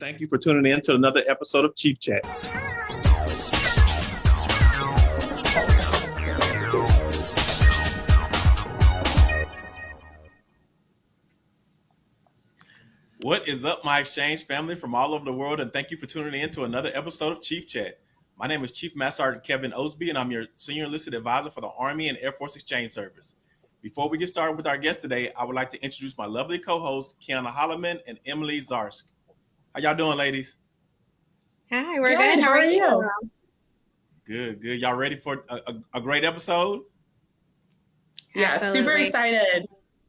Thank you for tuning in to another episode of Chief Chat. What is up, my exchange family from all over the world, and thank you for tuning in to another episode of Chief Chat. My name is Chief Master Sergeant Kevin Osby, and I'm your Senior Enlisted Advisor for the Army and Air Force Exchange Service. Before we get started with our guest today, I would like to introduce my lovely co-hosts, Kiana Holloman and Emily Zarsk. How y'all doing, ladies? Hi, we're good. good. How, are you? Good, good. Y'all ready for a, a, a great episode? Yeah, Absolutely. super excited.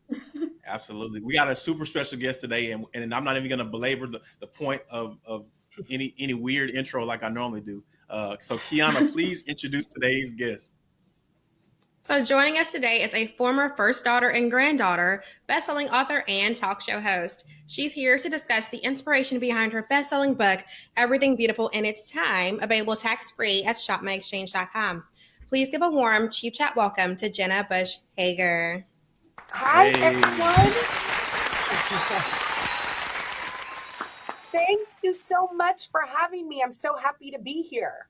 Absolutely. We got a super special guest today, and, and I'm not even going to belabor the, the point of, of any any weird intro like I normally do. Uh, so, Kiana, please introduce today's guest. So, joining us today is a former first daughter and granddaughter, best-selling author and talk show host. She's here to discuss the inspiration behind her best-selling book, Everything Beautiful in Its Time, available tax-free at shopmyexchange.com. Please give a warm Chief Chat welcome to Jenna Bush Hager. Hi, hey. everyone. Thank you so much for having me. I'm so happy to be here.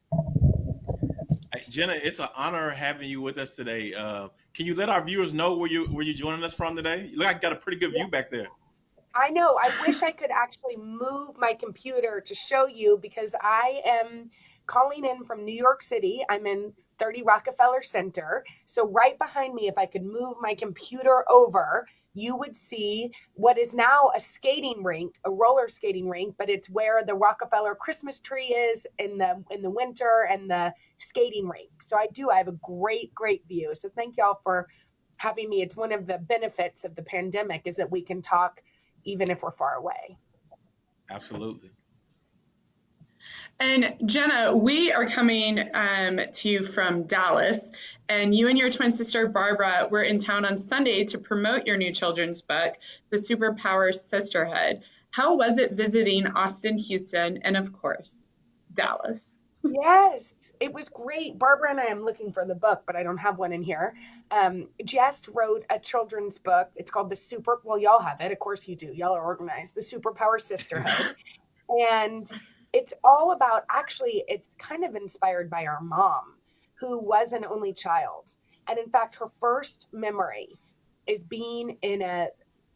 Jenna, it's an honor having you with us today. Uh, can you let our viewers know where you where you joining us from today? You look like you got a pretty good view back there. I know. I wish I could actually move my computer to show you because I am calling in from New York City. I'm in 30 Rockefeller Center. So right behind me, if I could move my computer over, you would see what is now a skating rink, a roller skating rink, but it's where the Rockefeller Christmas tree is in the in the winter and the skating rink. So I do I have a great great view. So thank y'all for having me. It's one of the benefits of the pandemic is that we can talk even if we're far away. Absolutely. And Jenna, we are coming um, to you from Dallas, and you and your twin sister Barbara were in town on Sunday to promote your new children's book, The Superpower Sisterhood. How was it visiting Austin, Houston, and of course, Dallas? yes, it was great. Barbara and I am looking for the book, but I don't have one in here. Um, Jess wrote a children's book. It's called The Super. Well, y'all have it. Of course you do. Y'all are organized. The Superpower Sisterhood. and it's all about actually, it's kind of inspired by our mom, who was an only child. And in fact, her first memory is being in a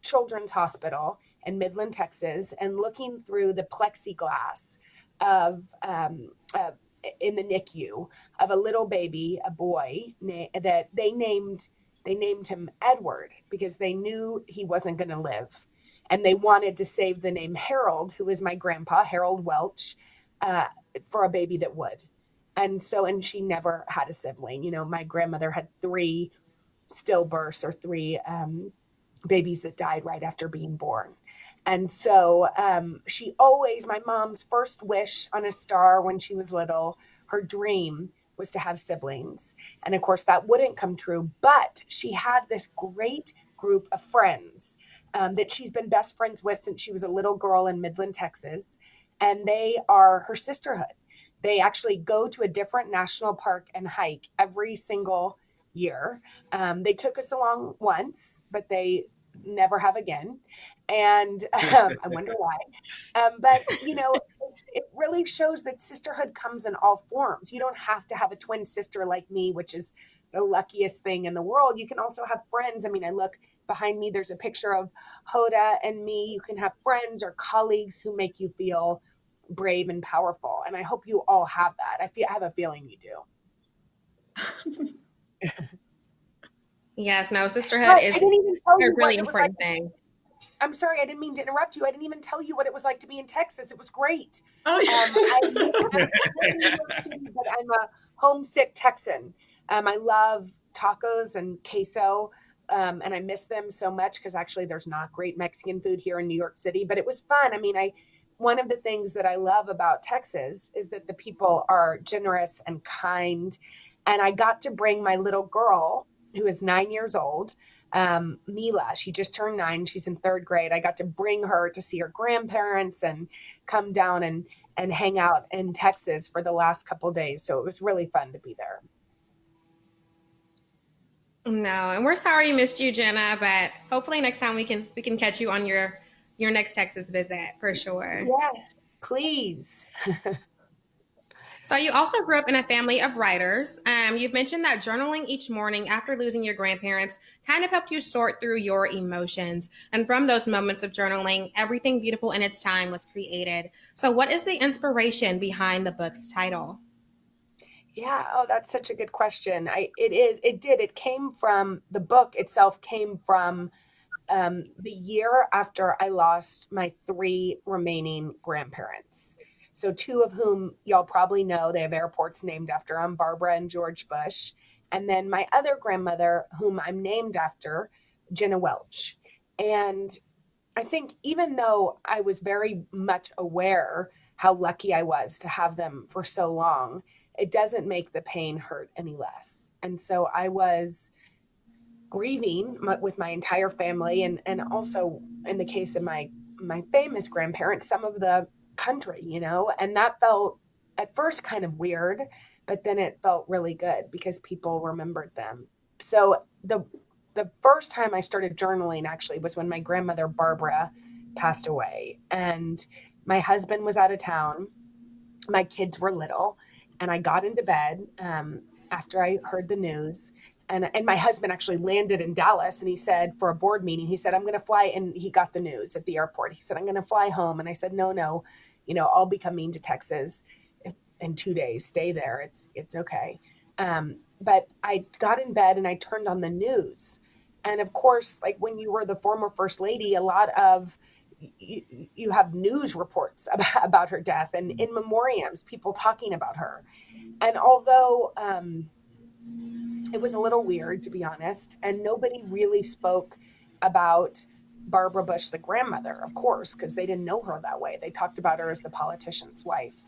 children's hospital in Midland, Texas, and looking through the plexiglass of um, uh, in the NICU of a little baby, a boy that they named they named him Edward because they knew he wasn't going to live and they wanted to save the name Harold, who is my grandpa, Harold Welch, uh, for a baby that would. And so, and she never had a sibling. You know, my grandmother had three stillbirths or three um, babies that died right after being born. And so um, she always, my mom's first wish on a star when she was little, her dream was to have siblings. And of course, that wouldn't come true, but she had this great group of friends um, that she's been best friends with since she was a little girl in Midland, Texas. And they are her sisterhood. They actually go to a different national park and hike every single year. Um, they took us along once, but they never have again. And um, I wonder why. Um, but, you know, it really shows that sisterhood comes in all forms. You don't have to have a twin sister like me, which is the luckiest thing in the world. You can also have friends. I mean, I look behind me, there's a picture of Hoda and me. You can have friends or colleagues who make you feel brave and powerful. And I hope you all have that. I feel I have a feeling you do. yes, no, sisterhood is a really important like. thing. I'm sorry, I didn't mean to interrupt you. I didn't even tell you what it was like to be in Texas. It was great. Oh, yeah. Um, I, but I'm a homesick Texan. Um, I love tacos and queso. Um, and I miss them so much because actually there's not great Mexican food here in New York City, but it was fun. I mean, I one of the things that I love about Texas is that the people are generous and kind. And I got to bring my little girl, who is nine years old, um, Mila. She just turned nine. She's in third grade. I got to bring her to see her grandparents and come down and and hang out in Texas for the last couple days. So it was really fun to be there. No, and we're sorry you missed you, Jenna, but hopefully next time we can we can catch you on your your next Texas visit for sure. Yes, Please. So you also grew up in a family of writers. Um, you've mentioned that journaling each morning after losing your grandparents kind of helped you sort through your emotions. And from those moments of journaling, everything beautiful in its time was created. So what is the inspiration behind the book's title? Yeah, oh, that's such a good question. I it is it did. It came from the book itself came from um, the year after I lost my three remaining grandparents. So, two of whom y'all probably know, they have airports named after them Barbara and George Bush. And then my other grandmother, whom I'm named after, Jenna Welch. And I think even though I was very much aware how lucky I was to have them for so long, it doesn't make the pain hurt any less. And so I was grieving with my entire family and and also in the case of my my famous grandparents some of the country, you know? And that felt at first kind of weird, but then it felt really good because people remembered them. So the the first time I started journaling actually was when my grandmother Barbara passed away and my husband was out of town. My kids were little and I got into bed um, after I heard the news and and my husband actually landed in Dallas and he said for a board meeting he said I'm going to fly and he got the news at the airport. He said I'm going to fly home and I said no no you know I'll be coming to Texas in 2 days. Stay there. It's it's okay. Um, but I got in bed and I turned on the news. And of course like when you were the former first lady a lot of you, you have news reports about, about her death and in memoriams people talking about her and although um, it was a little weird, to be honest. And nobody really spoke about Barbara Bush, the grandmother, of course, because they didn't know her that way. They talked about her as the politician's wife.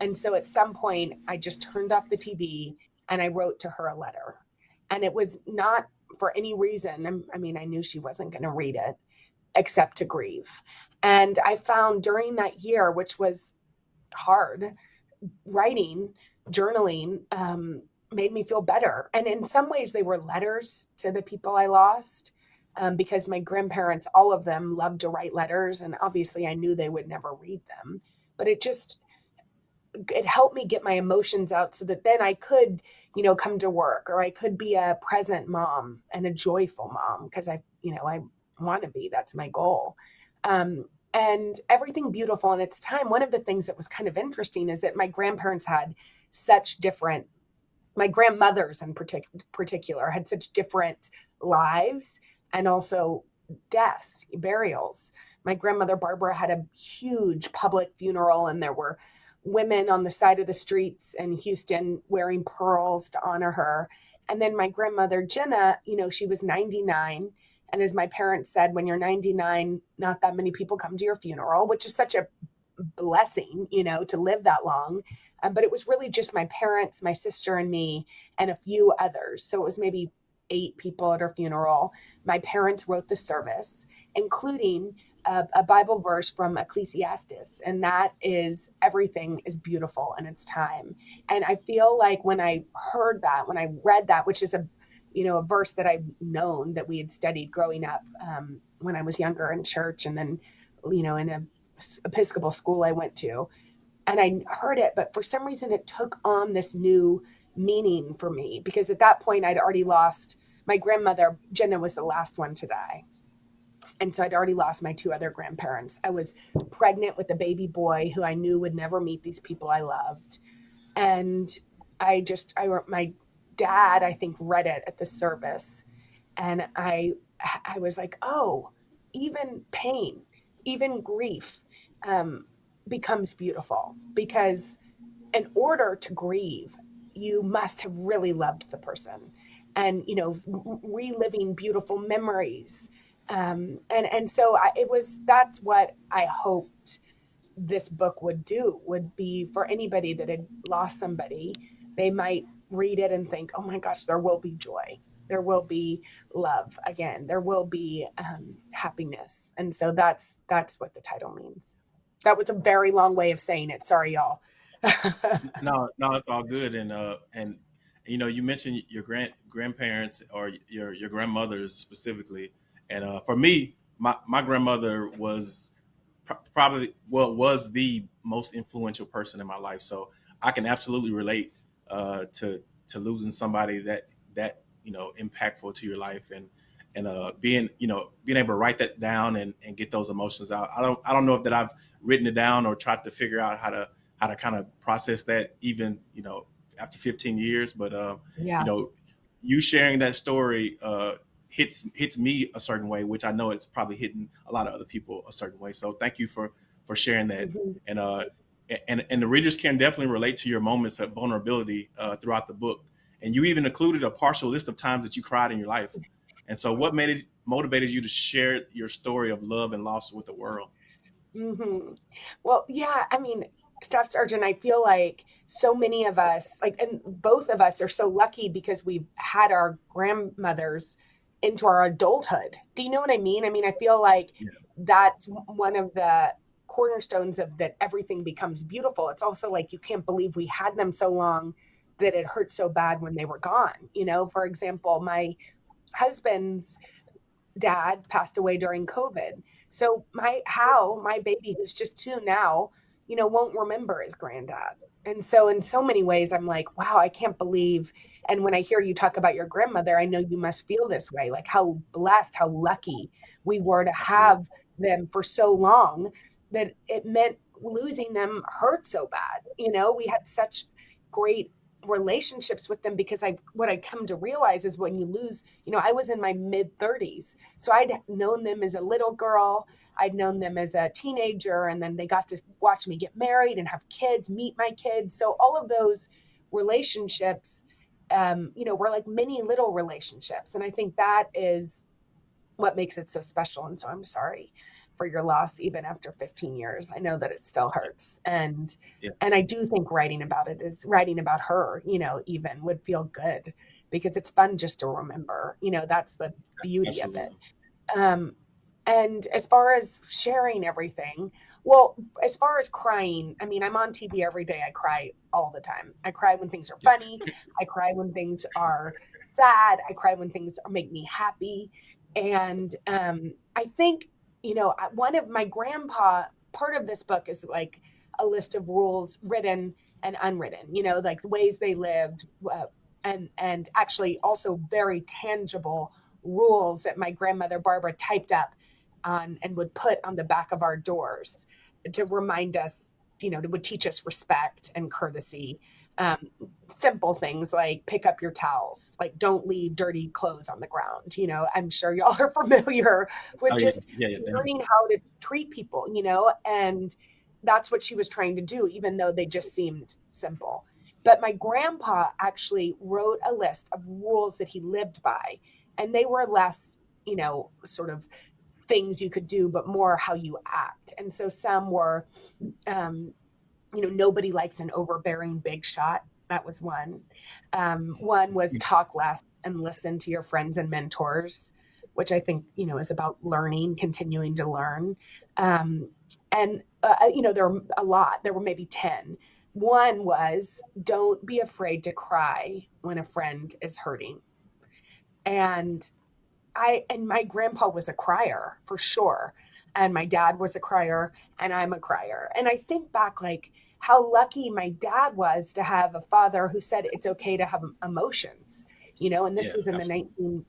And so at some point, I just turned off the TV and I wrote to her a letter. And it was not for any reason. I mean, I knew she wasn't going to read it except to grieve. And I found during that year, which was hard, writing, journaling, um, made me feel better. And in some ways, they were letters to the people I lost um, because my grandparents, all of them, loved to write letters. And obviously, I knew they would never read them. But it just, it helped me get my emotions out so that then I could, you know, come to work or I could be a present mom and a joyful mom because I, you know, I want to be. That's my goal. Um, and everything beautiful in its time. One of the things that was kind of interesting is that my grandparents had such different my grandmothers in partic- particular had such different lives and also deaths, burials. My grandmother Barbara had a huge public funeral, and there were women on the side of the streets in Houston wearing pearls to honor her. And then my grandmother Jenna, you know, she was 99. And as my parents said, when you're 99, not that many people come to your funeral, which is such a blessing, you know, to live that long. Um, but it was really just my parents, my sister, and me, and a few others. So it was maybe eight people at her funeral. My parents wrote the service, including a, a, Bible verse from Ecclesiastes, and that is everything is beautiful in its time. And I feel like when I heard that, when I read that, which is a you know a verse that I've known that we had studied growing up um, when I was younger in church, and then you know in a Episcopal school I went to, and I heard it, but for some reason it took on this new meaning for me because at that point I'd already lost my grandmother. Jenna was the last one to die. And so I'd already lost my two other grandparents. I was pregnant with a baby boy who I knew would never meet these people I loved. And I just, I, wrote my dad, I think, read it at the service. And I, I was like, oh, even pain, even grief, um, becomes beautiful because in order to grieve, you must have really loved the person and, you know, reliving beautiful memories. Um, and, and so I, it was, that's what I hoped this book would do, would be for anybody that had lost somebody, they might read it and think, oh my gosh, there will be joy there will be love again there will be um, happiness and so that's that's what the title means that was a very long way of saying it. Sorry, y'all. no, no, it's all good. And uh, and you know, you mentioned your grand grandparents or your your grandmothers specifically. And uh, for me, my my grandmother was probably well was the most influential person in my life. So I can absolutely relate uh, to to losing somebody that that you know impactful to your life and and uh, being you know being able to write that down and, and get those emotions out. I don't I don't know if that I've written it down or tried to figure out how to how to kind of process that even you know after 15 years. But uh, yeah. you know, you sharing that story uh, hits hits me a certain way, which I know it's probably hitting a lot of other people a certain way. So thank you for for sharing that. Mm-hmm. And uh, and and the readers can definitely relate to your moments of vulnerability uh, throughout the book. And you even included a partial list of times that you cried in your life. And so, what made it motivated you to share your story of love and loss with the world? Mm-hmm. Well, yeah, I mean, Staff Sergeant, I feel like so many of us, like, and both of us are so lucky because we've had our grandmothers into our adulthood. Do you know what I mean? I mean, I feel like yeah. that's one of the cornerstones of that everything becomes beautiful. It's also like you can't believe we had them so long that it hurt so bad when they were gone. You know, for example, my husband's dad passed away during COVID. So my how my baby who's just two now, you know, won't remember his granddad. And so in so many ways I'm like, wow, I can't believe and when I hear you talk about your grandmother, I know you must feel this way, like how blessed, how lucky we were to have them for so long that it meant losing them hurt so bad. You know, we had such great relationships with them because I what I come to realize is when you lose, you know, I was in my mid 30s. So I'd known them as a little girl, I'd known them as a teenager and then they got to watch me get married and have kids, meet my kids. So all of those relationships um, you know, were like many little relationships. And I think that is what makes it so special. And so I'm sorry for your loss even after 15 years. I know that it still hurts. And yeah. and i do think writing about it is writing about her you know even would feel good because it's fun just to remember you know that's the beauty Absolutely. of it. Um and as far as sharing everything well as far as crying i mean i'm on tv every day. I cry all the time. I cry when things are funny. I cry when things are sad. I cry when things make me happy. And um, i think you know, one of my grandpa, part of this book is like a list of rules written and unwritten, you know, like the ways they lived, uh, and and actually also very tangible rules that my grandmother Barbara typed up on and would put on the back of our doors to remind us, you know, to would teach us respect and courtesy um, simple things like pick up your towels, like don't leave dirty clothes on the ground. You know, I'm sure y'all are familiar with oh, just yeah. Yeah, yeah, learning how to treat people, you know, and that's what she was trying to do, even though they just seemed simple. But my grandpa actually wrote a list of rules that he lived by, and they were less, you know, sort of things you could do, but more how you act. And so some were, um, you know, nobody likes an overbearing big shot. That was one. Um, one was talk less and listen to your friends and mentors, which I think, you know, is about learning, continuing to learn. Um, and, uh you know, there were a lot, there were maybe 10. One was don't be afraid to cry when a friend is hurting. And I, and my grandpa was a crier for sure. And my dad was a crier and I'm a crier. And I think back like, how lucky my dad was to have a father who said it's okay to have emotions, you know, and this yeah, was in absolutely. the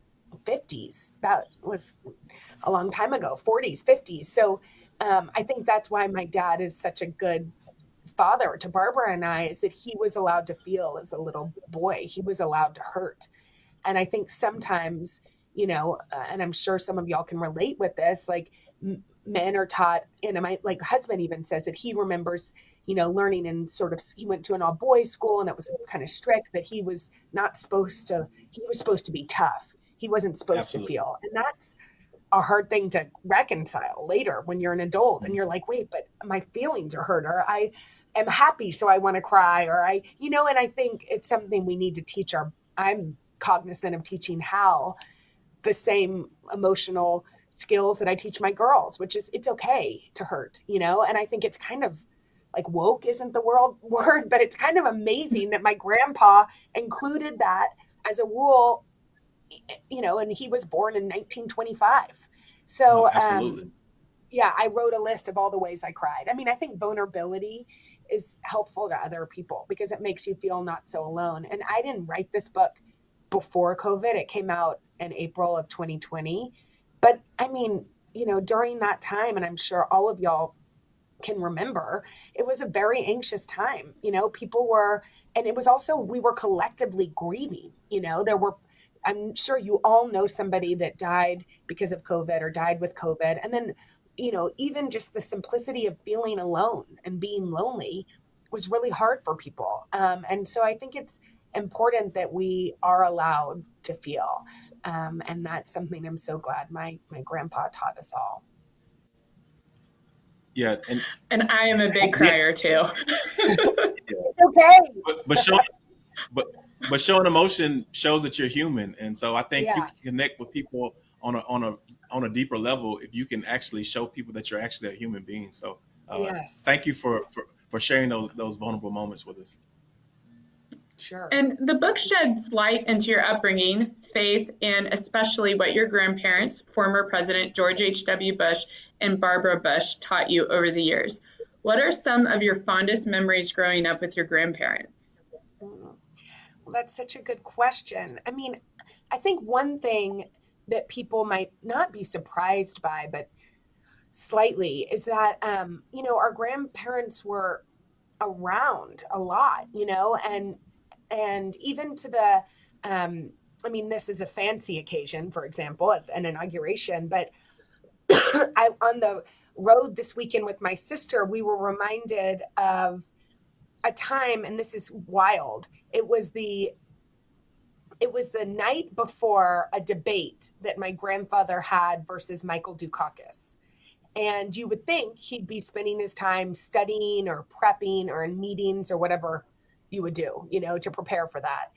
1950s. That was a long time ago, 40s, 50s. So um, I think that's why my dad is such a good father to Barbara and I is that he was allowed to feel as a little boy. He was allowed to hurt. And I think sometimes, you know, uh, and I'm sure some of y'all can relate with this, like men are taught and my like husband even says that he remembers you know learning and sort of he went to an all boys school and it was kind of strict that he was not supposed to he was supposed to be tough he wasn't supposed Absolutely. to feel and that's a hard thing to reconcile later when you're an adult and mm-hmm. you're like wait but my feelings are hurt or i am happy so i want to cry or i you know and i think it's something we need to teach our i'm cognizant of teaching how the same emotional skills that I teach my girls, which is it's okay to hurt, you know? And I think it's kind of like woke isn't the world word, but it's kind of amazing that my grandpa included that as a rule, you know, and he was born in 1925. So, oh, um, yeah, I wrote a list of all the ways I cried. I mean, I think vulnerability is helpful to other people because it makes you feel not so alone. And I didn't write this book before COVID. It came out in April of 2020. But I mean, you know, during that time, and I'm sure all of y'all can remember, it was a very anxious time. You know, people were, and it was also, we were collectively grieving. You know, there were, I'm sure you all know somebody that died because of COVID or died with COVID. And then, you know, even just the simplicity of feeling alone and being lonely was really hard for people. Um, and so I think it's important that we are allowed to feel. Um, and that's something I'm so glad my, my grandpa taught us all. Yeah, and And I am a big crier too. It's okay. but, but showing but but showing emotion shows that you're human, and so I think you can connect with people on a on a on a deeper level if you can actually show people that you're actually a human being. So uh, yes. thank you for, for for sharing those those vulnerable moments with us. Sure. And the book sheds light into your upbringing, faith, and especially what your grandparents, former President George H.W. Bush and Barbara Bush, taught you over the years. What are some of your fondest memories growing up with your grandparents? Well, that's such a good question. I mean, I think one thing that people might not be surprised by, but slightly, is that, um, you know, our grandparents were around a lot, you know, and and even to the, um, I mean, this is a fancy occasion, for example, an inauguration, but I on the road this weekend with my sister, we were reminded of a time, and this is wild. It was the it was the night before a debate that my grandfather had versus Michael Dukakis. And you would think he'd be spending his time studying or prepping or in meetings or whatever you would do, you know, to prepare for that.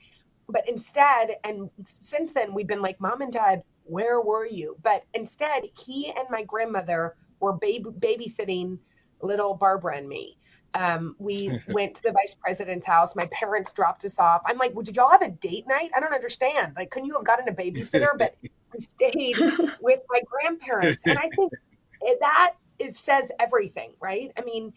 But instead, and since then, we've been like, Mom and Dad, where were you? But instead, he and my grandmother were baby- babysitting little Barbara and me. Um, we went to the vice president's house. My parents dropped us off. I'm like, well, did y'all have a date night? I don't understand. Like, couldn't you have gotten a babysitter? But we stayed with my grandparents. And I think it, that it says everything, right? I mean,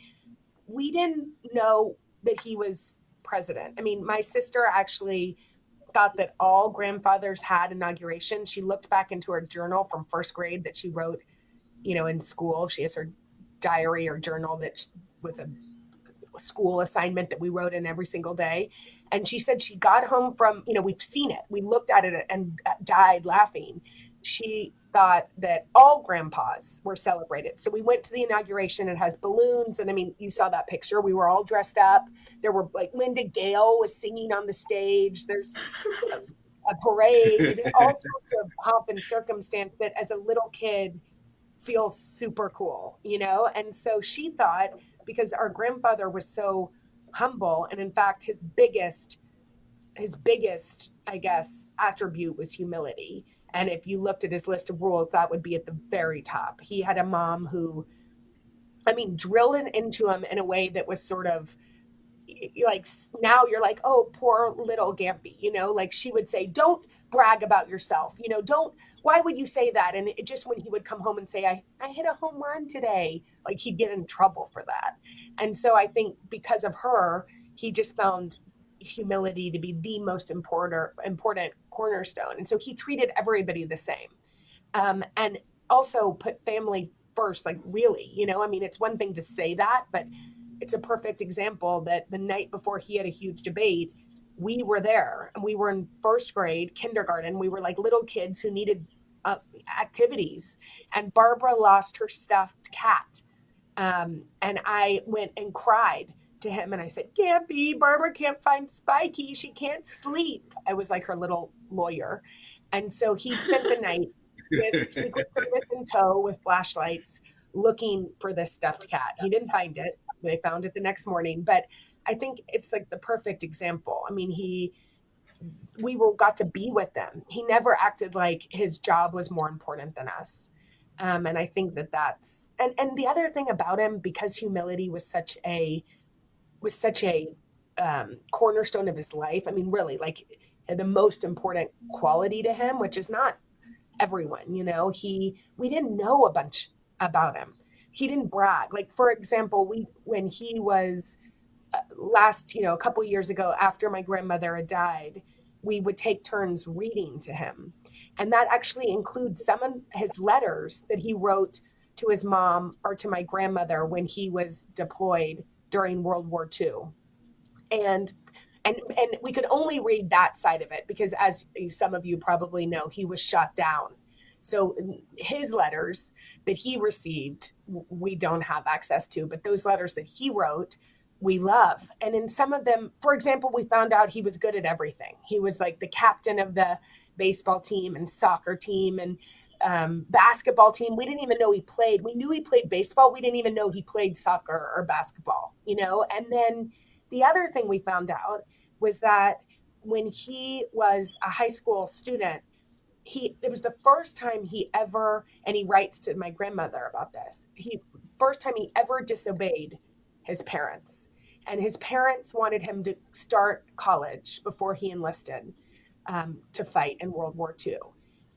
we didn't know that he was president. I mean, my sister actually thought that all grandfathers had inauguration. She looked back into her journal from first grade that she wrote, you know, in school. She has her diary or journal that was a school assignment that we wrote in every single day. And she said she got home from, you know, we've seen it. We looked at it and uh, died laughing. She thought that all grandpas were celebrated. So we went to the inauguration. It has balloons. And I mean, you saw that picture. We were all dressed up. There were like Linda Gale was singing on the stage. There's a, a parade, all sorts of pomp and circumstance that as a little kid feels super cool, you know? And so she thought, because our grandfather was so humble, and in fact, his biggest, his biggest, I guess, attribute was humility. And if you looked at his list of rules, that would be at the very top. He had a mom who, I mean, drilled it into him in a way that was sort of like now you're like, oh, poor little Gampy, you know, like she would say, don't brag about yourself, you know, don't, why would you say that? And it, just when he would come home and say, I, I hit a home run today, like he'd get in trouble for that. And so I think because of her, he just found humility to be the most important important cornerstone. And so he treated everybody the same. Um, and also put family first like really you know i mean it's one thing to say that but it's a perfect example that the night before he had a huge debate we were there and we were in first grade kindergarten. We were like little kids who needed uh, activities. And barbara lost her stuffed cat. Um, and i went and cried to him and I said, Gampy. Barbara can't find Spiky. She can't sleep. I was like her little lawyer. And so he spent the night with Secret Service in tow with flashlights looking for this stuffed cat. He didn't find it. They found it the next morning. But I think it's like the perfect example. I mean, he we were got to be with them. He never acted like his job was more important than us. Um, and I think that that's and and the other thing about him because humility was such a was such a um, cornerstone of his life. I mean, really, like the most important quality to him, which is not everyone. You know, he we didn't know a bunch about him. he didn't brag. Like for example, we when he was uh, last, you know, a couple years ago after my grandmother had died, we would take turns reading to him. And that actually includes some of his letters that he wrote to his mom or to my grandmother when he was deployed during World War II. And and and we could only read that side of it because as some of you probably know, he was shot down. So his letters that he received, we don't have access to, but those letters that he wrote, we love. And in some of them, for example, we found out he was good at everything. He was like the captain of the baseball team and soccer team and um, basketball team. We didn't even know he played. We knew he played baseball. We didn't even know he played soccer or basketball, you know? And then the other thing we found out was that when he was a high school student, he it was the first time he ever and he writes to my grandmother about this. He first time he ever disobeyed his parents. And his parents wanted him to start college before he enlisted um, to fight in World War II.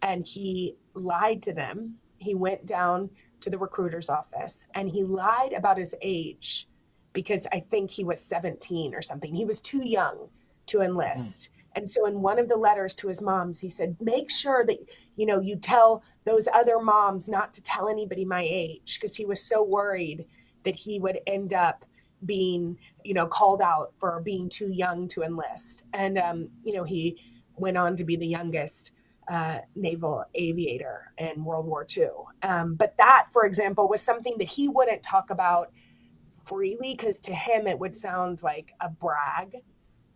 And he lied to them. He went down to the recruiter's office and he lied about his age because I think he was 17 or something. He was too young to enlist. Mm. And so in one of the letters to his moms, he said, make sure that, you know, you tell those other moms not to tell anybody my age because he was so worried that he would end up being, you know, called out for being too young to enlist. And, um, you know, he went on to be the youngest uh, naval aviator in World War II. Um, but that, for example, was something that he wouldn't talk about freely because to him it would sound like a brag.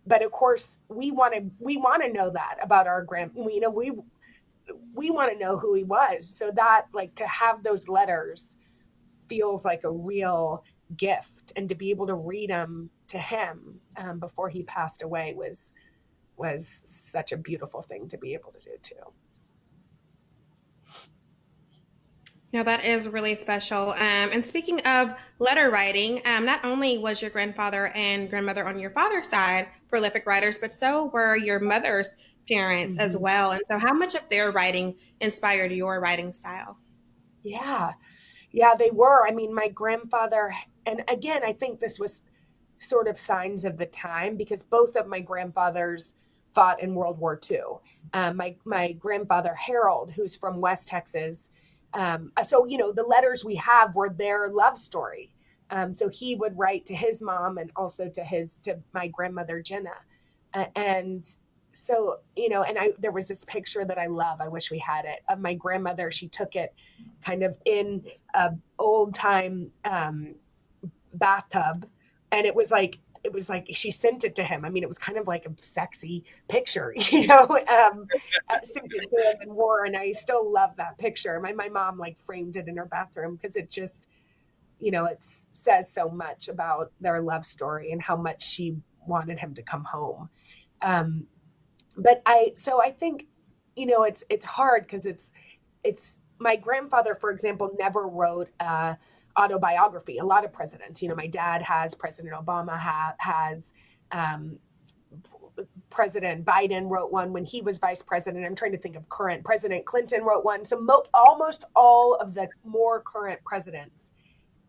But of course, we want to we want to know that about our grand. You know, we we want to know who he was. So that like to have those letters feels like a real gift, and to be able to read them to him um, before he passed away was was such a beautiful thing to be able to do too. No, that is really special. Um, and speaking of letter writing, um, not only was your grandfather and grandmother on your father's side prolific writers, but so were your mother's parents mm-hmm. as well. And so, how much of their writing inspired your writing style? Yeah, yeah, they were. I mean, my grandfather, and again, I think this was sort of signs of the time because both of my grandfathers fought in World War II. Um, my my grandfather Harold, who's from West Texas, um, so you know the letters we have were their love story. Um, so he would write to his mom and also to his to my grandmother Jenna, uh, and so you know, and I there was this picture that I love. I wish we had it of my grandmother. She took it kind of in a old time um, bathtub, and it was like it was like she sent it to him. I mean, it was kind of like a sexy picture, you know, um, and wore. And I still love that picture. My my mom like framed it in her bathroom because it just, you know, it says so much about their love story and how much she wanted him to come home. Um, but I so I think, you know, it's it's hard because it's it's my grandfather, for example, never wrote. Uh, autobiography. A lot of presidents, you know, my dad has, President Obama ha- has, um, President Biden wrote one when he was vice president. I'm trying to think of current. President Clinton wrote one. So mo- almost all of the more current presidents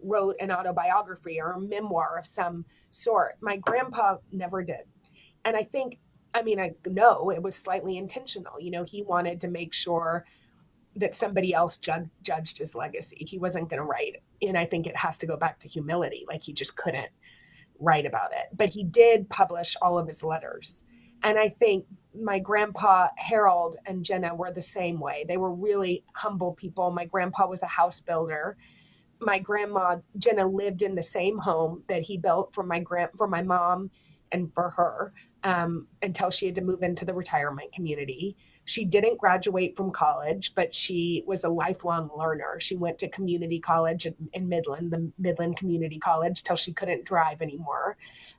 wrote an autobiography or a memoir of some sort. My grandpa never did. And I think, I mean, I know it was slightly intentional. You know, he wanted to make sure that somebody else ju- judged his legacy. He wasn't going to write. And I think it has to go back to humility. Like he just couldn't write about it. But he did publish all of his letters. And I think my grandpa Harold and Jenna were the same way. They were really humble people. My grandpa was a house builder. My grandma Jenna lived in the same home that he built for my grand for my mom and for her um, until she had to move into the retirement community. She didn't graduate from college, but she was a lifelong learner. She went to community college in, in Midland, the Midland Community College, till she couldn't drive anymore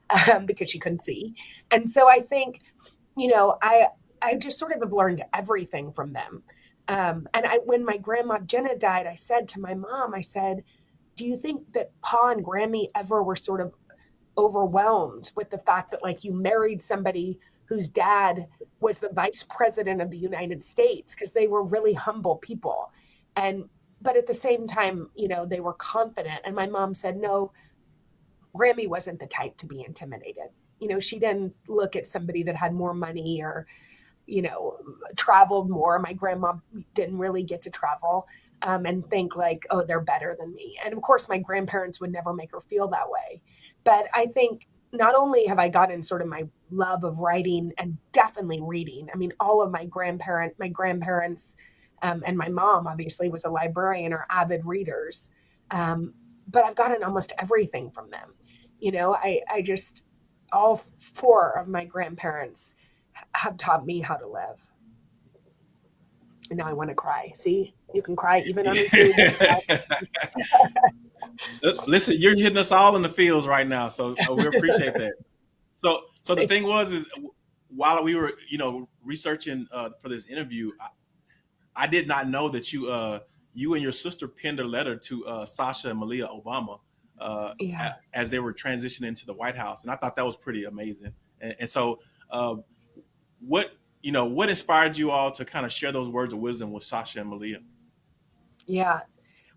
um, because she couldn't see. And so I think, you know, I I just sort of have learned everything from them. Um, and I, when my grandma Jenna died, I said to my mom, I said, "Do you think that Pa and Grammy ever were sort of overwhelmed with the fact that like you married somebody whose dad was the vice president of the United States because they were really humble people. And but at the same time, you know, they were confident. And my mom said, no, Grammy wasn't the type to be intimidated. You know, she didn't look at somebody that had more money or, you know, traveled more. My grandma didn't really get to travel um, and think like, oh, they're better than me. And of course, my grandparents would never make her feel that way. But I think not only have I gotten sort of my love of writing and definitely reading. I mean, all of my grandparent, my grandparents, um, and my mom obviously was a librarian or avid readers. Um, but I've gotten almost everything from them. You know, I, I just, all four of my grandparents have taught me how to live. And now I want to cry. See, you can cry even on the. Listen, you're hitting us all in the fields right now, so uh, we appreciate that. So, so the thing was, is while we were, you know, researching uh, for this interview, I, I, did not know that you, uh, you and your sister penned a letter to uh, Sasha and Malia Obama uh, yeah. as they were transitioning to the White House, and I thought that was pretty amazing. And, and so, uh, what you know, what inspired you all to kind of share those words of wisdom with Sasha and Malia? Yeah,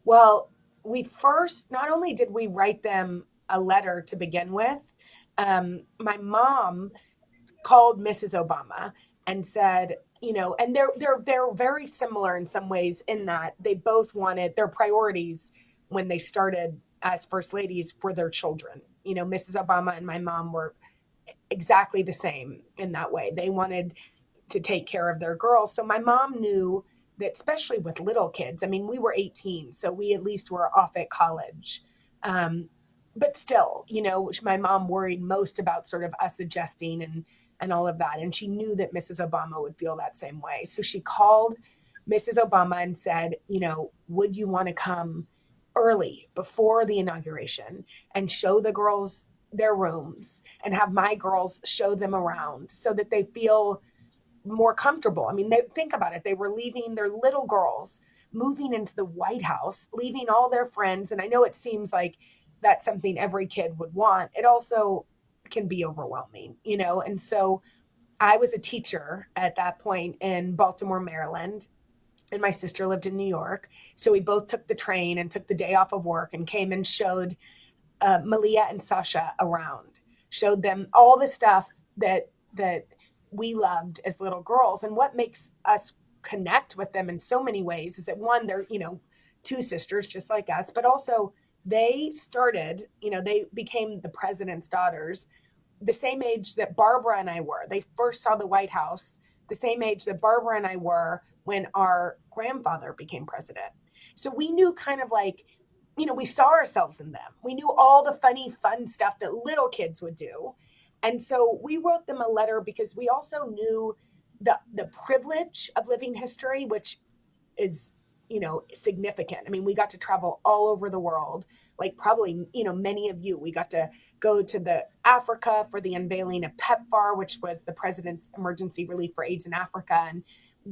well, we first not only did we write them a letter to begin with, um, my mom called Mrs. Obama and said, you know, and they're they're they're very similar in some ways in that they both wanted their priorities when they started as first ladies were their children. You know, Mrs. Obama and my mom were exactly the same in that way. They wanted to take care of their girls. So my mom knew especially with little kids, I mean, we were 18, so we at least were off at college. Um, but still, you know, which my mom worried most about sort of us adjusting and and all of that. And she knew that Mrs. Obama would feel that same way. So she called Mrs. Obama and said, you know, would you want to come early before the inauguration and show the girls their rooms and have my girls show them around so that they feel more comfortable. I mean, they think about it. They were leaving their little girls, moving into the White House, leaving all their friends. And I know it seems like that's something every kid would want. It also can be overwhelming, you know? And so I was a teacher at that point in Baltimore, Maryland, and my sister lived in New York. So we both took the train and took the day off of work and came and showed uh, Malia and Sasha around, showed them all the stuff that that we loved as little girls. And what makes us connect with them in so many ways is that one, they're you know two sisters just like us, but also they started, you know, they became the president's daughters the same age that Barbara and I were. They first saw the White House the same age that Barbara and I were when our grandfather became president. So we knew kind of like, you know, we saw ourselves in them. We knew all the funny, fun stuff that little kids would do. And so we wrote them a letter because we also knew the the privilege of living history, which is, you know, significant. I mean, we got to travel all over the world like probably you know many of you we got to go to the africa for the unveiling of pepfar which was the president's emergency relief for aids in africa and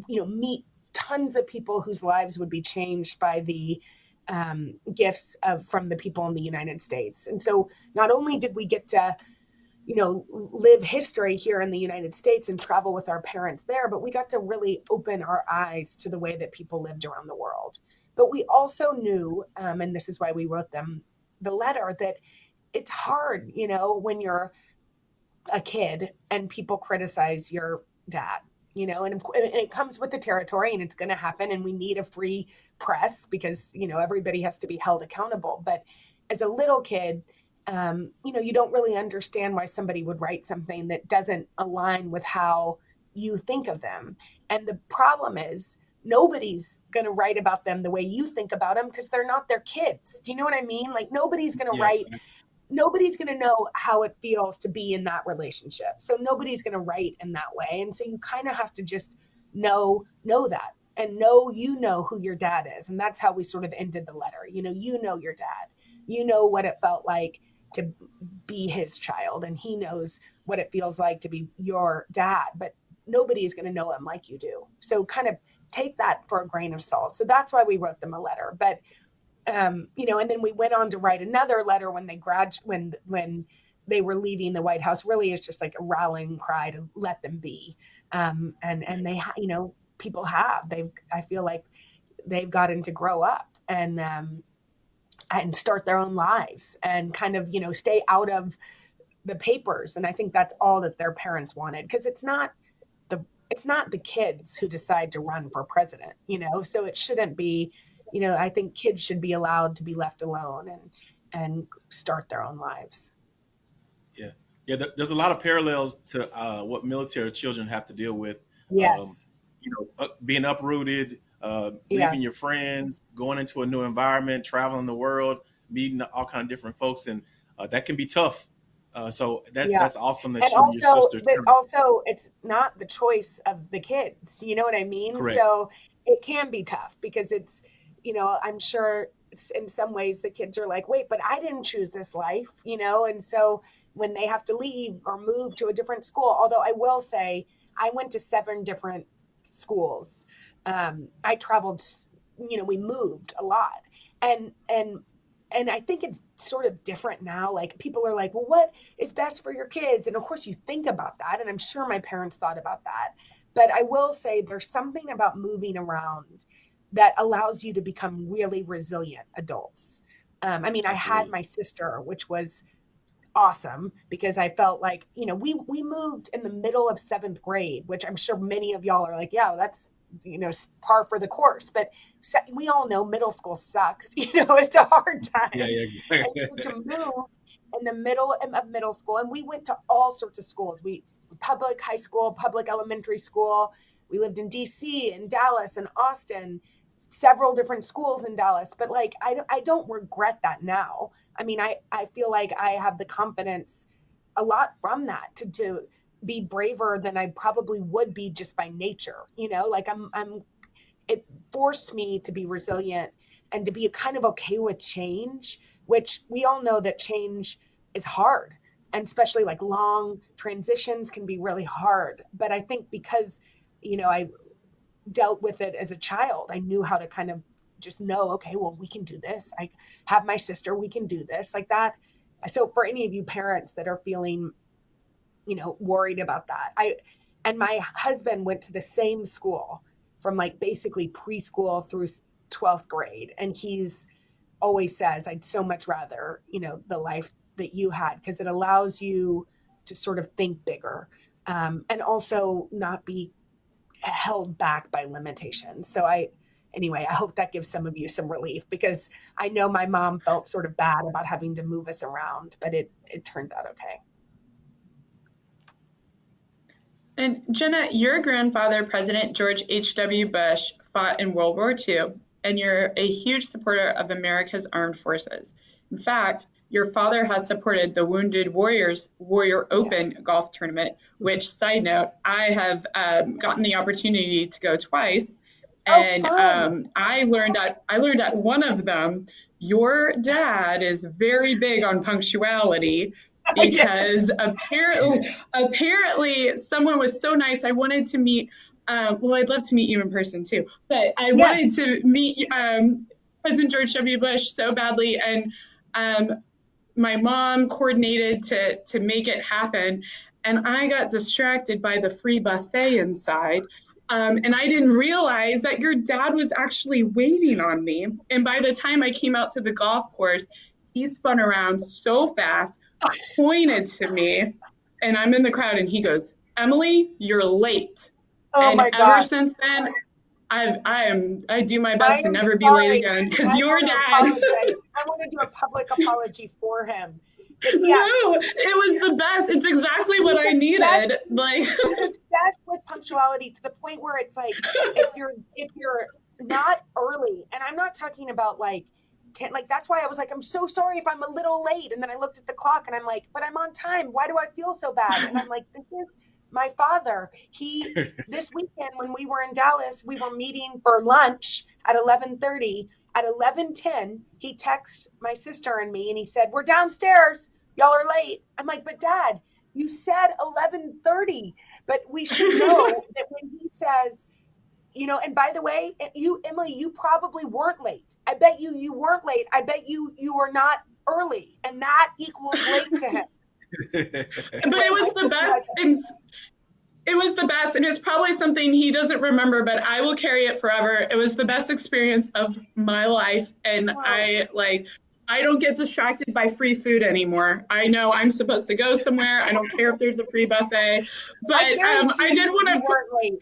you know meet tons of people whose lives would be changed by the um, gifts of from the people in the united states and so not only did we get to you know live history here in the united states and travel with our parents there but we got to really open our eyes to the way that people lived around the world but we also knew, um, and this is why we wrote them the letter, that it's hard, you know, when you're a kid and people criticize your dad you know, and, and, it comes with the territory and it's going to happen. And we need a free press because, you know, everybody has to be held accountable. But as a little kid, um, you know, you don't really understand why somebody would write something that doesn't align with how you think of them. And the problem is, nobody's going to write about them the way you think about them because they're not their kids. Do you know what I mean? Like nobody's going to yeah. write nobody's going to know how it feels to be in that relationship. So nobody's going to write in that way. And so you kind of have to just know know that and know you know who your dad is. And that's how we sort of ended the letter. You know, you know your dad. You know what it felt like to be his child and he knows what it feels like to be your dad, but nobody is going to know him like you do. So kind of take that for a grain of salt. So that's why we wrote them a letter. But um, you know, and then we went on to write another letter when they grad when when they were leaving the White House. Really, is just like a rallying cry to let them be. Um, and and they, you know, people have they've. I feel like they've gotten to grow up and um, and start their own lives and kind of you know stay out of the papers. And i think that's all that their parents wanted because it's not the it's not the kids who decide to run for president you know? So it shouldn't be you know i think kids should be allowed to be left alone and and start their own lives. Yeah. Yeah there's a lot of parallels to uh, what military children have to deal with. Yes. Um, you know being uprooted uh, leaving yes. your friends, going into a new environment, traveling the world, meeting all kind of different folks, and uh, that can be tough. Uh, so that, yeah. that's awesome that and you also, and your sister. But also, it's not the choice of the kids. You know what I mean? Correct. So it can be tough because it's, you know, I'm sure in some ways the kids are like, wait, but I didn't choose this life, you know, and so when they have to leave or move to a different school, although I will say I went to seven different schools um, I traveled, you know, we moved a lot. And, and, and I think it's sort of different now. Like people are like, well, what is best for your kids? And of course you think about that. And I'm sure my parents thought about that. But I will say there's something about moving around that allows you to become really resilient adults. Um, I mean, I had my sister, which was awesome because I felt like, you know, we we moved in the middle of seventh grade, which I'm sure many of y'all are like, yeah, that's you know par for the course but we all know middle school sucks you know it's a hard time. yeah, yeah, exactly. to move in the middle of middle school and we went to all sorts of schools. We public high school public elementary school we lived in dc in dallas and austin several different schools in dallas but like i, I don't regret that now. I mean i i feel like i have the confidence a lot from that to to be braver than I probably would be just by nature. You know, like I'm, I'm, it forced me to be resilient and to be kind of okay with change, which we all know that change is hard. And especially like long transitions can be really hard. But I think because, you know, I dealt with it as a child, I knew how to kind of just know, okay, well, we can do this. I have my sister, we can do this like that. So for any of you parents that are feeling you know, worried about that. I and my husband went to the same school from like basically preschool through 12th grade and he's always says I'd so much rather, you know, the life that you had because it allows you to sort of think bigger um, and also not be held back by limitations. So I anyway, I hope that gives some of you some relief because I know my mom felt sort of bad about having to move us around, but it it turned out okay. And Jenna, your grandfather, President George H.W. Bush, fought in World War II, and you're a huge supporter of America's armed forces. In fact, your father has supported the Wounded Warriors Warrior Open yeah. golf tournament, which, side note, I have um, gotten the opportunity to go twice. Oh, and um, I learned that I learned at one of them, your dad is very big on punctuality, because apparently apparently someone was so nice. I wanted to meet. Um, well, I'd love to meet you in person too, but I yes. wanted to meet um, President George W. Bush so badly, and um, my mom coordinated to to make it happen, and I got distracted by the free buffet inside. Um, and I didn't realize that your dad was actually waiting on me. And by the time I came out to the golf course, he spun around so fast, pointed to me, and I'm in the crowd, and he goes, "Emily, you're late." Oh and my God. ever since then, I I am I do my best to never be late again because your dad. I want to do a public apology for him. Yes. No, it was the best. It's exactly what I needed. Like obsessed with punctuality to the point where it's like if you're if you're not early, and I'm not talking about like 10 like that's why i was like i'm so sorry if i'm a little late. And then i looked at the clock and i'm like but i'm on time. Why do i feel so bad? And i'm like this is my father. He this weekend when we were in dallas we were meeting for lunch at 11.30 at 11.10 he texted my sister and me and he said we're downstairs. Y'all are late. I'm like but dad you said 11.30 but we should know that when he says you know and by the way eh, you emily you probably weren't late i bet you you weren't late i bet you you were not early and that equals late to him but it was the best it was the best, and it's probably something he doesn't remember, but I will carry it forever. It was the best experience of my life, and wow. I like. I don't get distracted by free food anymore. I know I'm supposed to go somewhere. I don't care if there's a free buffet, but I, um, I did want to.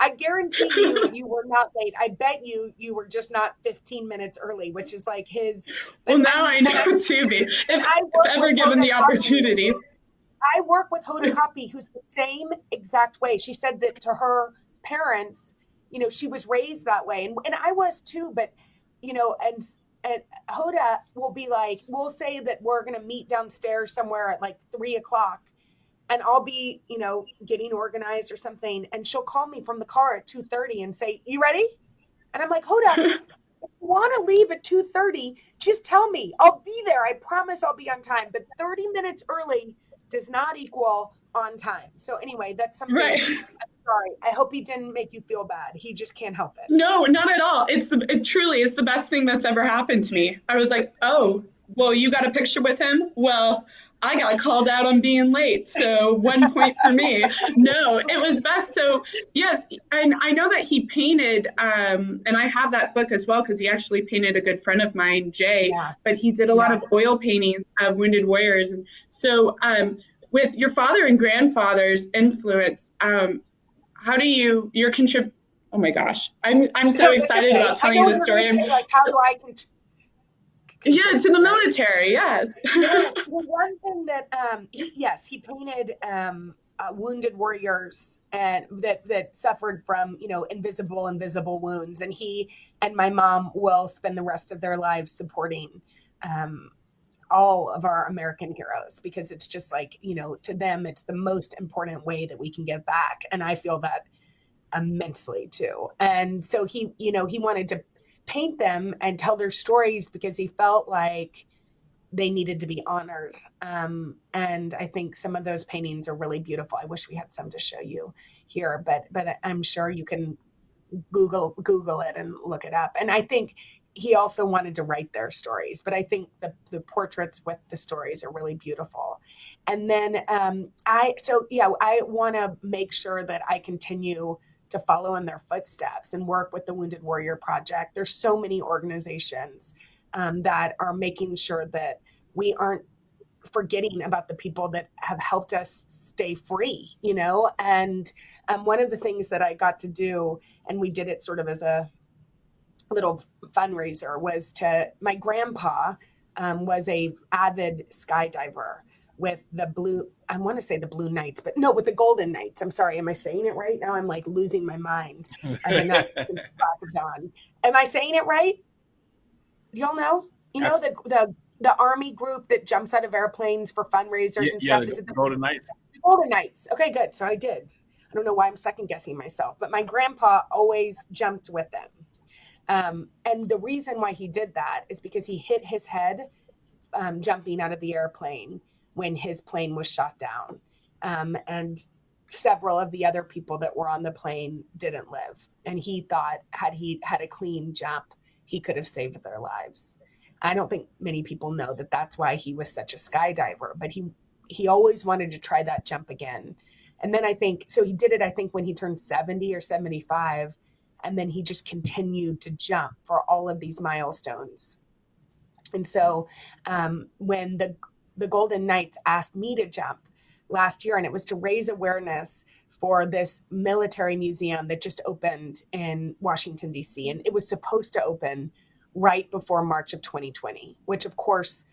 I guarantee you, you were not late. I bet you, you were just not 15 minutes early, which is like his. Well, now I know to be. If, if ever given the opportunity. I work with Hoda Kotb, who's the same exact way. She said that to her parents, you know, she was raised that way, and, and I was too. But you know, and and Hoda will be like, we'll say that we're gonna meet downstairs somewhere at like three o'clock, and I'll be, you know, getting organized or something, and she'll call me from the car at two thirty and say, "You ready?" And I'm like, Hoda, if you want to leave at two thirty, just tell me. I'll be there. I promise I'll be on time. But thirty minutes early does not equal on time. So anyway, that's something. Right. I'm sorry. I hope he didn't make you feel bad. He just can't help it. No, not at all. It's the it truly is the best thing that's ever happened to me. I was like, oh, well, you got a picture with him. Well, I got called out on being late, so one point for me. No, it was best. So yes, and I know that he painted, um, and I have that book as well because he actually painted a good friend of mine, Jay. Yeah. But he did a lot of oil paintings of wounded warriors, and so um, with your father and grandfather's influence, um, how do you your contrib? Oh my gosh, I'm I'm so excited about telling you the story. Like, how do I yeah, to the military. Yes. yes. Well, one thing that um, he, yes, he painted um, uh, wounded warriors and that that suffered from you know invisible invisible wounds, and he and my mom will spend the rest of their lives supporting. Um, all of our American heroes because it's just like, you know, to them, it's the most important way that we can give back. And I feel that immensely too. And so he, you know, he wanted to paint them and tell their stories because he felt like they needed to be honored. Um, and I think some of those paintings are really beautiful. I wish we had some to show you here, but but I'm sure you can Google Google it and look it up. And I think he also wanted to write their stories, but I think the the portraits with the stories are really beautiful. And then um, I so yeah, I want to make sure that I continue to follow in their footsteps and work with the Wounded Warrior Project. There's so many organizations um, that are making sure that we aren't forgetting about the people that have helped us stay free, you know? And um, one of the things that I got to do, and we did it sort of as a little fundraiser, was to my grandpa um, was a avid skydiver with the blue i want to say the blue knights but no with the golden knights. I'm sorry am i saying it right? Now i'm like losing my mind. I'm not am i saying it right? Y'all know? You know the the the army group that jumps out of airplanes for fundraisers yeah, and stuff? Yeah, the, the golden knights. Golden knights. Okay good. So i did. I don't know why i'm second guessing myself but my grandpa always jumped with them. Um, and the reason why he did that is because he hit his head um, jumping out of the airplane when his plane was shot down. Um, and several of the other people that were on the plane didn't live. And he thought, had he had a clean jump, he could have saved their lives. I don't think many people know that that's why he was such a skydiver, but he he always wanted to try that jump again. And then I think so he did it I think when he turned 70 or 75 and then he just continued to jump for all of these milestones. And so um, when the the Golden Knights asked me to jump last year, and it was to raise awareness for this military museum that just opened in Washington, D.C. And it was supposed to open right before March of 2020, which of course,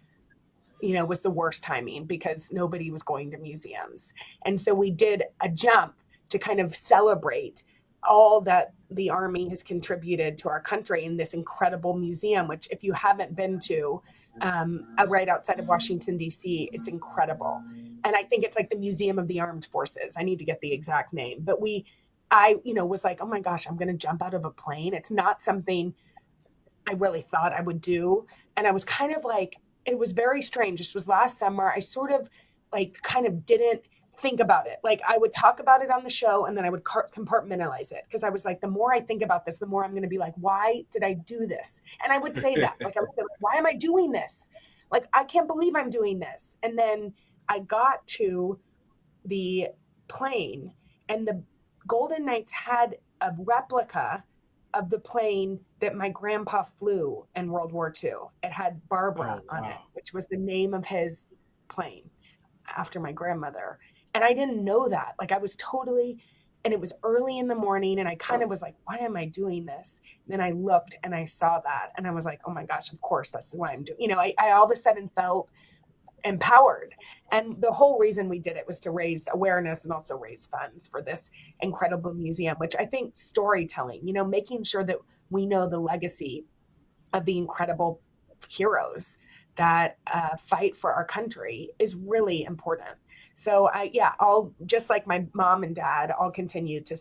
you know, was the worst timing because nobody was going to museums. And so we did a jump to kind of celebrate all that the Army has contributed to our country in this incredible museum, which, if you haven't been to, um, right outside of Washington, D.C., it's incredible. And I think it's like the Museum of the Armed Forces. I need to get the exact name. But we, I, you know, was like, oh my gosh, I'm going to jump out of a plane. It's not something I really thought I would do. And I was kind of like, it was very strange. This was last summer. I sort of like kind of didn't think about it. Like I would talk about it on the show and then I would compartmentalize it because I was like, the more I think about this, the more I'm going to be like, why did I do this? And I would say that, like, I would say, why am I doing this? Like, I can't believe I'm doing this. And then I got to the plane and the Golden Knights had a replica of the plane that my grandpa flew in World War II. It had Barbara Oh, on it, which was the name of his plane after my grandmother. And I didn't know that. Like I was totally, and it was early in the morning, and I kind of was like, why am I doing this? And then I looked and I saw that, and I was like, oh my gosh, of course, that's what I'm doing. You know, I, I all of a sudden felt empowered. And the whole reason we did it was to raise awareness and also raise funds for this incredible museum, which I think storytelling, you know, making sure that we know the legacy of the incredible heroes that uh, fight for our country is really important. So I, yeah, I'll just like my mom and dad, I'll continue to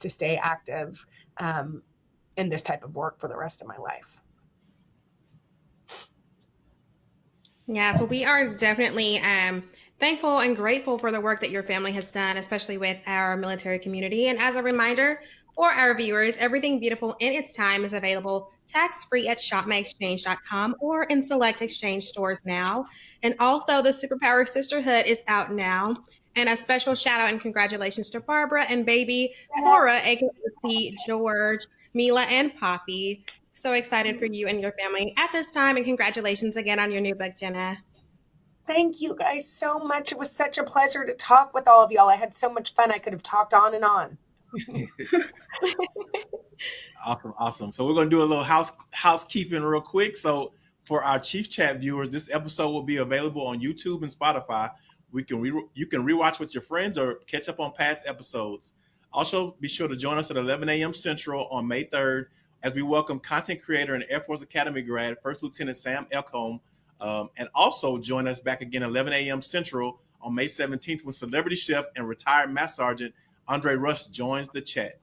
to stay active um, in this type of work for the rest of my life. Yeah, so we are definitely um, thankful and grateful for the work that your family has done, especially with our military community. And as a reminder for our viewers, Everything Beautiful in its time is available tax free at shopmyexchange.com or in select exchange stores now. And also, the Superpower Sisterhood is out now. And a special shout out and congratulations to Barbara and baby Cora, aka George, Mila, and Poppy. So excited for you and your family at this time, and congratulations again on your new book, Jenna. Thank you guys so much. It was such a pleasure to talk with all of y'all. I had so much fun. I could have talked on and on. Awesome, awesome. So we're gonna do a little house housekeeping real quick. So for our Chief Chat viewers, this episode will be available on YouTube and Spotify. We can re- you can rewatch with your friends or catch up on past episodes. Also, be sure to join us at 11 a.m. Central on May 3rd as we welcome content creator and Air Force Academy grad First Lieutenant Sam Elcombe. Um, and also join us back again 11 a.m. Central on May 17th when celebrity chef and retired Master Sergeant Andre Rush joins the chat.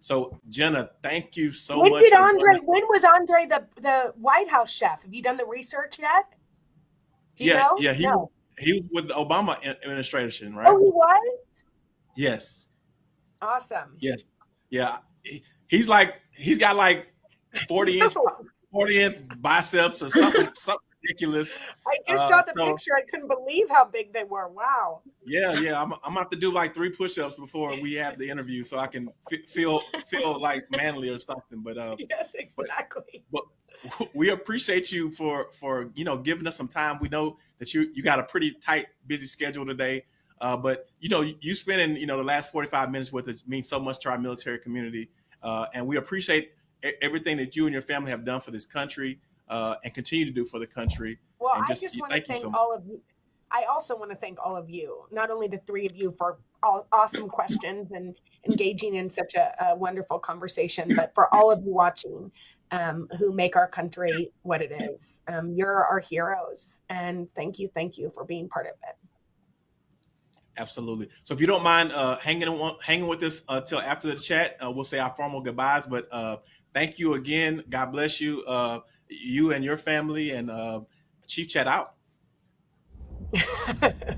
So Jenna, thank you so when much. did Andre? When was Andre the the White House chef? Have you done the research yet? Do you Yeah, know? yeah, he No. he was with the Obama administration, right? Oh, he was. Yes, Awesome. yes, yeah. He- He's like he's got like 40 inch 40 inch biceps or something something ridiculous. I just Uh, saw the so- picture. I couldn't believe how big they were. Wow. Yeah, yeah. I'm, I'm gonna have to do like three push-ups before we have the interview, so I can feel feel like manly or something. But uh, Yes, exactly. But we appreciate you for for you know giving us some time. We know that you you got a pretty tight, busy schedule today, uh, but you know you spending you know the last 45 minutes with us means so much to our military community, uh, and we appreciate everything that you and your family have done for this country uh, and continue to do for the country. Well, And I just- just want to thank you so much. all of you. I also want to thank all of you, not only the three of you for all awesome questions and engaging in such a, a wonderful conversation, but for all of you watching um, who make our country what it is. Um, you're our heroes. And thank you, thank you for being part of it. Absolutely. So if you don't mind uh, hanging on, hanging with us uh, till after the chat, uh, we'll say our formal goodbyes. But uh, thank you again. God bless you, uh, you and your family, and uh, Chief Chat out.